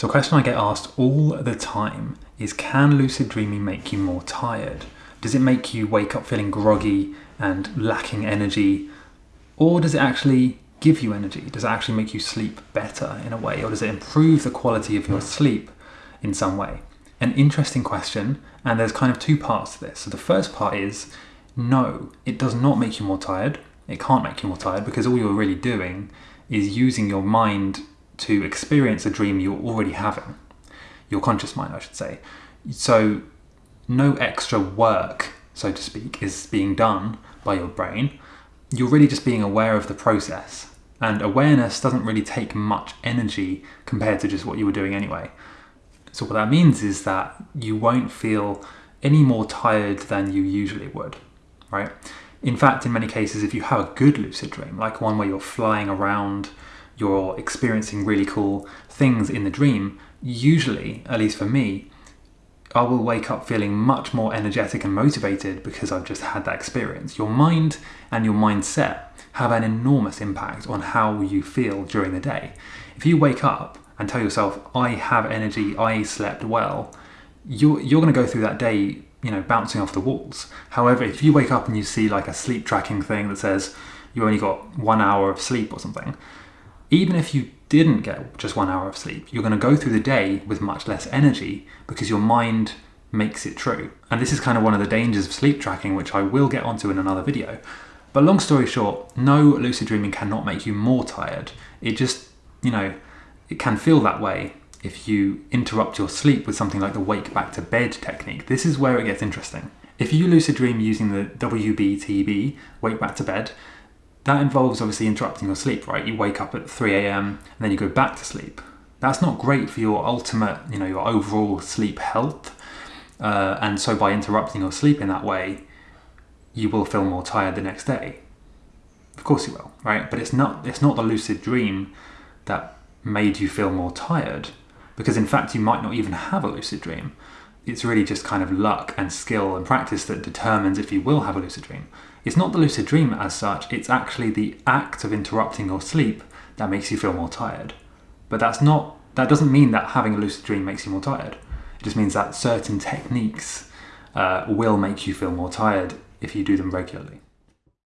So a question I get asked all the time is can lucid dreaming make you more tired? Does it make you wake up feeling groggy and lacking energy? Or does it actually give you energy? Does it actually make you sleep better in a way? Or does it improve the quality of your sleep in some way? An interesting question, and there's kind of two parts to this. So the first part is no, it does not make you more tired. It can't make you more tired because all you're really doing is using your mind to experience a dream you're already having, your conscious mind, I should say. So, no extra work, so to speak, is being done by your brain. You're really just being aware of the process. And awareness doesn't really take much energy compared to just what you were doing anyway. So, what that means is that you won't feel any more tired than you usually would, right? In fact, in many cases, if you have a good lucid dream, like one where you're flying around you're experiencing really cool things in the dream, usually, at least for me, I will wake up feeling much more energetic and motivated because I've just had that experience. Your mind and your mindset have an enormous impact on how you feel during the day. If you wake up and tell yourself, I have energy, I slept well, you're, you're going to go through that day, you know, bouncing off the walls. However, if you wake up and you see like a sleep tracking thing that says you only got one hour of sleep or something, even if you didn't get just one hour of sleep, you're going to go through the day with much less energy because your mind makes it true. And this is kind of one of the dangers of sleep tracking, which I will get onto in another video. But long story short, no lucid dreaming cannot make you more tired. It just, you know, it can feel that way if you interrupt your sleep with something like the wake back to bed technique. This is where it gets interesting. If you lucid dream using the WBTB, wake back to bed, that involves obviously interrupting your sleep, right? You wake up at 3 a.m. and then you go back to sleep. That's not great for your ultimate, you know, your overall sleep health. Uh, and so by interrupting your sleep in that way, you will feel more tired the next day. Of course you will, right? But it's not it's not the lucid dream that made you feel more tired because in fact you might not even have a lucid dream. It's really just kind of luck and skill and practice that determines if you will have a lucid dream. It's not the lucid dream as such, it's actually the act of interrupting your sleep that makes you feel more tired. But that's not that doesn't mean that having a lucid dream makes you more tired. It just means that certain techniques uh, will make you feel more tired if you do them regularly.